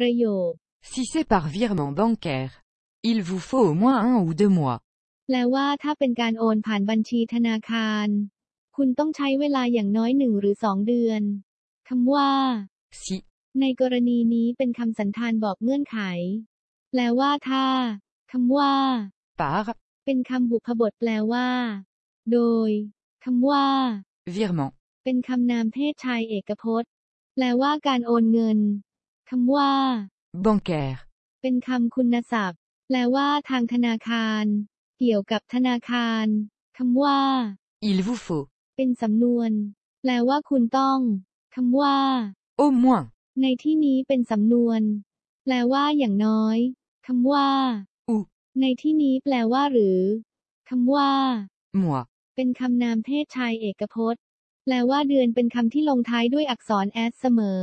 ประโยค Si c'est par virement bancaire, il vous faut au moins un ou deux mois. แปลว่าถ้าเป็นการโอนผ่านบัญชีธนาคาร คุณต้องใช้เวลาอย่างน้อยหนึ่งหรือสองเดือนคำว่า Si, ในกรณีนี้เป็นคำสันธานบอกเงื่อนไข แปลว่าถ้าคำว่า par, เป็นคำบุพบทแปลว่า โดยคำว่า virement, เป็นคำนามเพศชายเอกพจน์ แปลว่าการโอนเงิน คำว่า bancaire, เป็นคำคุณศัพท์ แปลว่าทางธนาคาร เกี่ยวกับธนาคารคำว่า il vous faut, เป็นสำนวน แปลว่าคุณต้องคำว่า au moins, ในที่นี้เป็นสำนวน แปลว่าอย่างน้อยคำว่า ou, ในที่นี้แปลว่าหรือคำว่า moi, เป็นคำนามเพศชายเอกพจน์ แปลว่าเดือนเป็นคำที่ลงท้ายด้วยอักษร s เสมอ